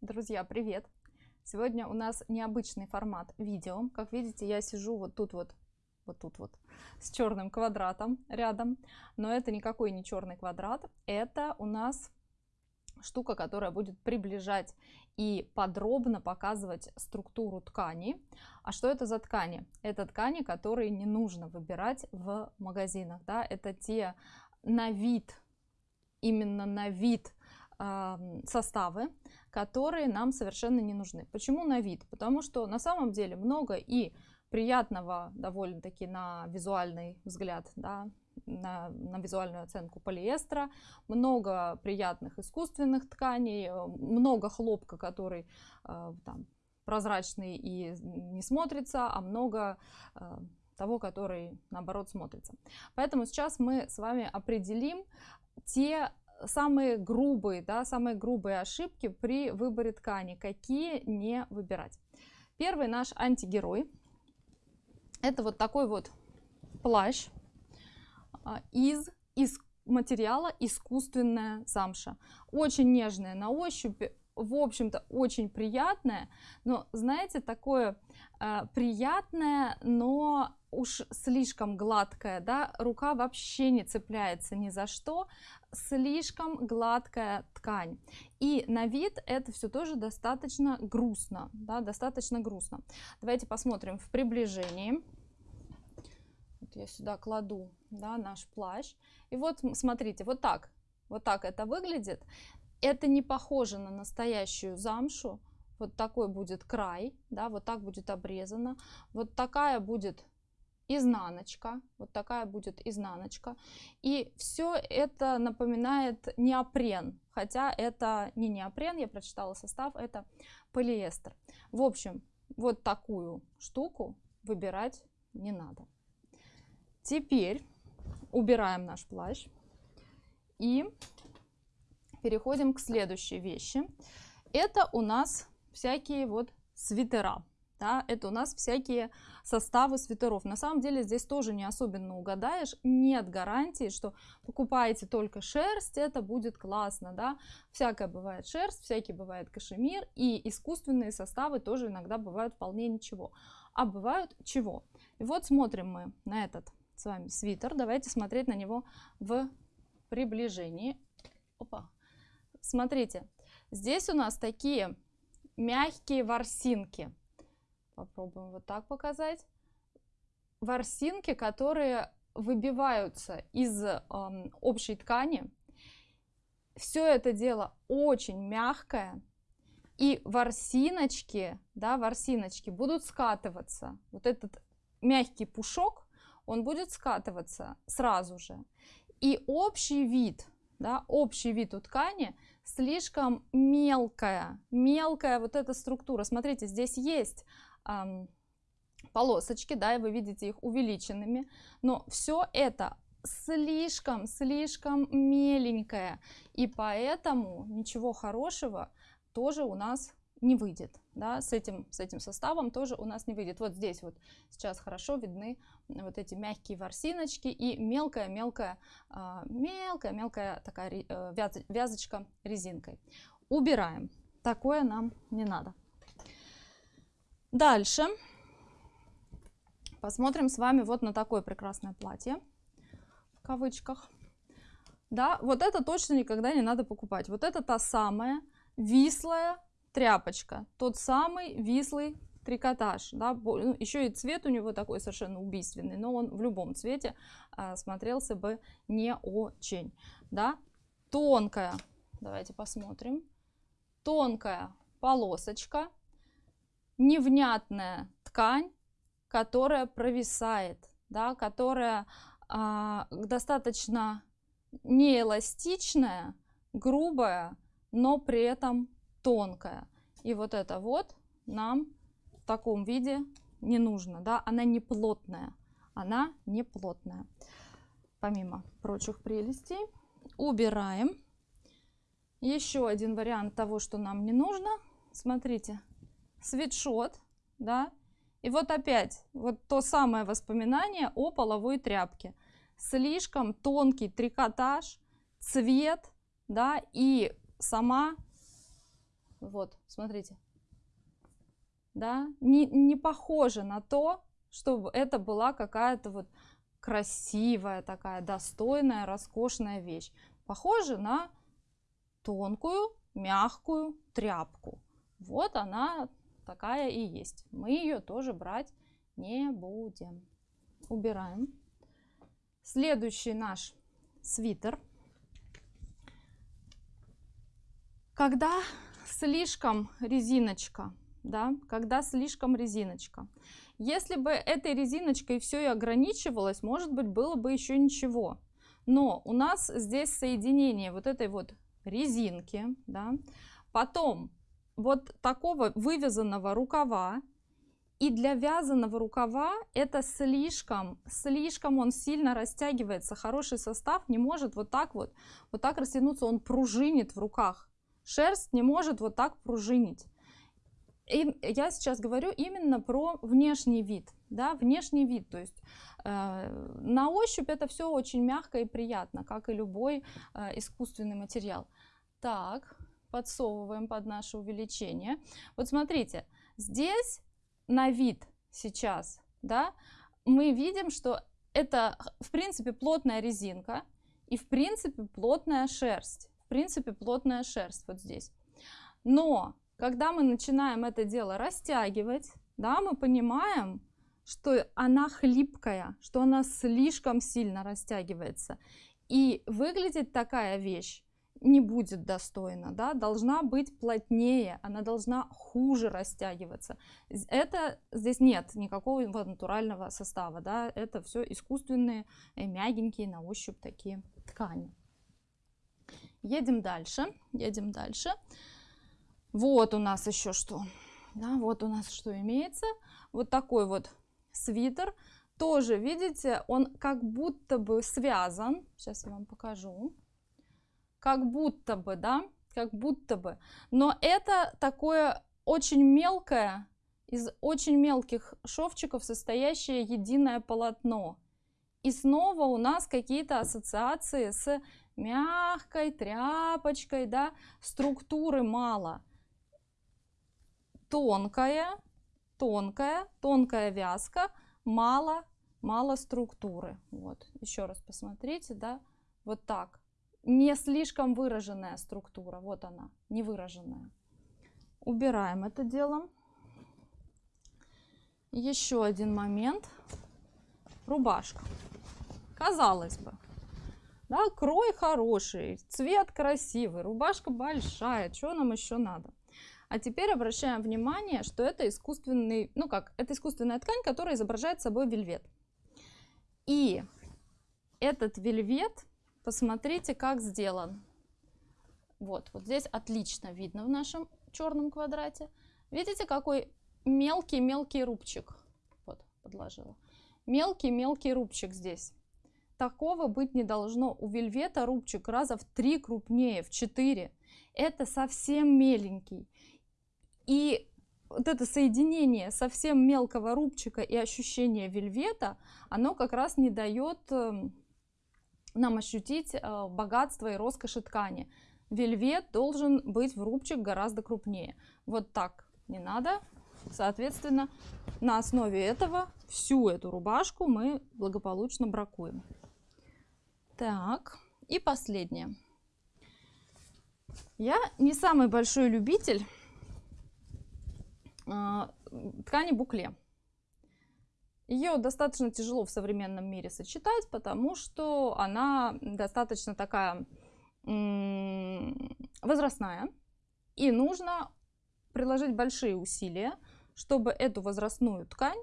Друзья, привет! Сегодня у нас необычный формат видео. Как видите, я сижу вот тут вот, вот тут вот, с черным квадратом рядом. Но это никакой не черный квадрат. Это у нас штука, которая будет приближать и подробно показывать структуру ткани. А что это за ткани? Это ткани, которые не нужно выбирать в магазинах. Да? Это те на вид, именно на вид составы, которые нам совершенно не нужны. Почему на вид? Потому что на самом деле много и приятного довольно-таки на визуальный взгляд, да, на, на визуальную оценку полиэстера, много приятных искусственных тканей, э, много хлопка, который э, там, прозрачный и не смотрится, а много э, того, который наоборот смотрится. Поэтому сейчас мы с вами определим те самые грубые, да, самые грубые ошибки при выборе ткани, какие не выбирать. Первый наш антигерой, это вот такой вот плащ а, из, из материала искусственная замша. Очень нежная на ощупь, в общем-то, очень приятная, но, знаете, такое э, приятное, но уж слишком гладкая, да, рука вообще не цепляется ни за что, слишком гладкая ткань. И на вид это все тоже достаточно грустно, да, достаточно грустно. Давайте посмотрим в приближении. Вот я сюда кладу, да, наш плащ. И вот, смотрите, вот так, вот так это выглядит. Это не похоже на настоящую замшу. Вот такой будет край, да, вот так будет обрезано. Вот такая будет изнаночка, вот такая будет изнаночка. И все это напоминает неопрен, хотя это не неопрен, я прочитала состав, это полиэстер. В общем, вот такую штуку выбирать не надо. Теперь убираем наш плащ и переходим к следующей вещи. Это у нас всякие вот свитера. Да, это у нас всякие составы свитеров. На самом деле здесь тоже не особенно угадаешь. Нет гарантии, что покупаете только шерсть, это будет классно. Да? Всякое бывает шерсть, всякий бывает кашемир. И искусственные составы тоже иногда бывают вполне ничего. А бывают чего? И вот смотрим мы на этот с вами свитер. Давайте смотреть на него в приближении. Опа. Смотрите, здесь у нас такие мягкие ворсинки Попробуем вот так показать. Ворсинки, которые выбиваются из э, общей ткани. Все это дело очень мягкое. И ворсиночки, да, ворсиночки будут скатываться. Вот этот мягкий пушок, он будет скатываться сразу же. И общий вид, да, общий вид у ткани слишком мелкая, мелкая вот эта структура. Смотрите, здесь есть эм, полосочки, да, и вы видите их увеличенными, но все это слишком, слишком меленькое, и поэтому ничего хорошего тоже у нас не выйдет, да, с этим, с этим составом тоже у нас не выйдет. Вот здесь вот сейчас хорошо видны вот эти мягкие ворсиночки и мелкая-мелкая, мелкая-мелкая а, такая э, вязочка резинкой. Убираем, такое нам не надо. Дальше посмотрим с вами вот на такое прекрасное платье, в кавычках. Да, вот это точно никогда не надо покупать. Вот это та самая вислая тряпочка, тот самый вислый трикотаж. Да, ну, еще и цвет у него такой совершенно убийственный, но он в любом цвете а, смотрелся бы не очень. Да. Тонкая, давайте посмотрим, тонкая полосочка невнятная ткань, которая провисает, да, которая а, достаточно неэластичная, грубая, но при этом тонкая. И вот это вот нам в таком виде не нужно, да, она не плотная, она не плотная. Помимо прочих прелестей, убираем. Еще один вариант того, что нам не нужно. Смотрите, свитшот, да, и вот опять, вот то самое воспоминание о половой тряпке. Слишком тонкий трикотаж, цвет, да, и сама Вот, смотрите. Да, не, не похоже на то, чтобы это была какая-то вот красивая такая, достойная, роскошная вещь. Похоже на тонкую, мягкую тряпку. Вот она такая и есть. Мы ее тоже брать не будем. Убираем. Следующий наш свитер. Когда слишком резиночка, да, когда слишком резиночка. Если бы этой резиночкой все и ограничивалось, может быть, было бы еще ничего. Но у нас здесь соединение вот этой вот резинки, да, потом вот такого вывязанного рукава, и для вязаного рукава это слишком, слишком он сильно растягивается. Хороший состав не может вот так вот, вот так растянуться, он пружинит в руках. Шерсть не может вот так пружинить. И я сейчас говорю именно про внешний вид, да, внешний вид, то есть э, на ощупь это все очень мягко и приятно, как и любой э, искусственный материал. Так, подсовываем под наше увеличение. Вот смотрите, здесь на вид сейчас, да, мы видим, что это, в принципе, плотная резинка и, в принципе, плотная шерсть. Принципе, плотная шерсть вот здесь. Но, когда мы начинаем это дело растягивать, да, мы понимаем, что она хлипкая, что она слишком сильно растягивается. И выглядит такая вещь не будет достойна, да, должна быть плотнее, она должна хуже растягиваться. Это здесь нет никакого натурального состава, да, это все искусственные, э, мягенькие на ощупь такие ткани. Едем дальше, едем дальше. Вот у нас еще что, да, вот у нас что имеется. Вот такой вот свитер, тоже, видите, он как будто бы связан, сейчас я вам покажу как будто бы, да, как будто бы. Но это такое очень мелкое, из очень мелких шовчиков состоящее единое полотно. И снова у нас какие-то ассоциации с мягкой тряпочкой, да, структуры мало. Тонкая, тонкая, тонкая вязка, мало, мало структуры. Вот, еще раз посмотрите, да, вот так не слишком выраженная структура. Вот она, не выраженная. Убираем это дело. Еще один момент. Рубашка. Казалось бы, да, крой хороший, цвет красивый, рубашка большая, что нам еще надо? А теперь обращаем внимание, что это искусственный, ну как, это искусственная ткань, которая изображает собой вельвет. И этот вельвет Посмотрите, как сделан. Вот, вот здесь отлично видно в нашем черном квадрате. Видите, какой мелкий-мелкий рубчик. Вот, подложила. Мелкий-мелкий рубчик здесь. Такого быть не должно. У вельвета рубчик раза в три крупнее, в четыре. Это совсем меленький. И вот это соединение совсем мелкого рубчика и ощущение вельвета, оно как раз не дает эм, нам ощутить э, богатство и роскошь ткани. Вельвет должен быть в рубчик гораздо крупнее. Вот так не надо. Соответственно, на основе этого всю эту рубашку мы благополучно бракуем. Так, и последнее. Я не самый большой любитель э, ткани букле. Ее достаточно тяжело в современном мире сочетать, потому что она достаточно такая возрастная. И нужно приложить большие усилия, чтобы эту возрастную ткань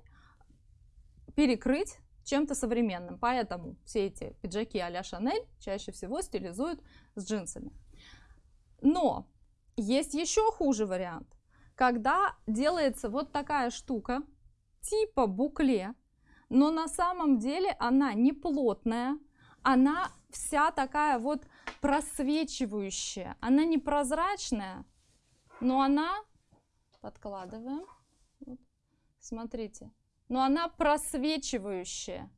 перекрыть чем-то современным. Поэтому все эти пиджаки а-ля Шанель чаще всего стилизуют с джинсами. Но есть еще хуже вариант. Когда делается вот такая штука, типа букле, но на самом деле она не плотная, она вся такая вот просвечивающая, она не прозрачная, но она, подкладываем, вот, смотрите, но она просвечивающая.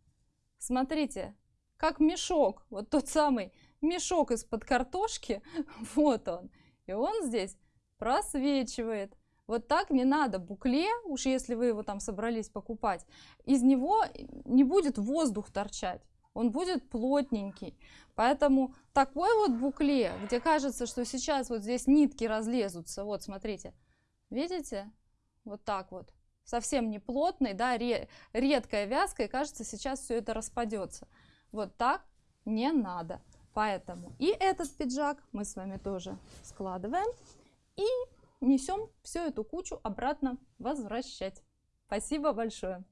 Смотрите, как мешок, вот тот самый мешок из-под картошки, вот он. И он здесь просвечивает. Вот так не надо. Букле, уж если вы его там собрались покупать, из него не будет воздух торчать. Он будет плотненький. Поэтому такой вот букле, где кажется, что сейчас вот здесь нитки разлезутся. Вот, смотрите. Видите? Вот так вот. Совсем не плотный, да, редкая вязка, и кажется, сейчас все это распадется. Вот так не надо. Поэтому и этот пиджак мы с вами тоже складываем и несем всю эту кучу обратно возвращать. Спасибо большое.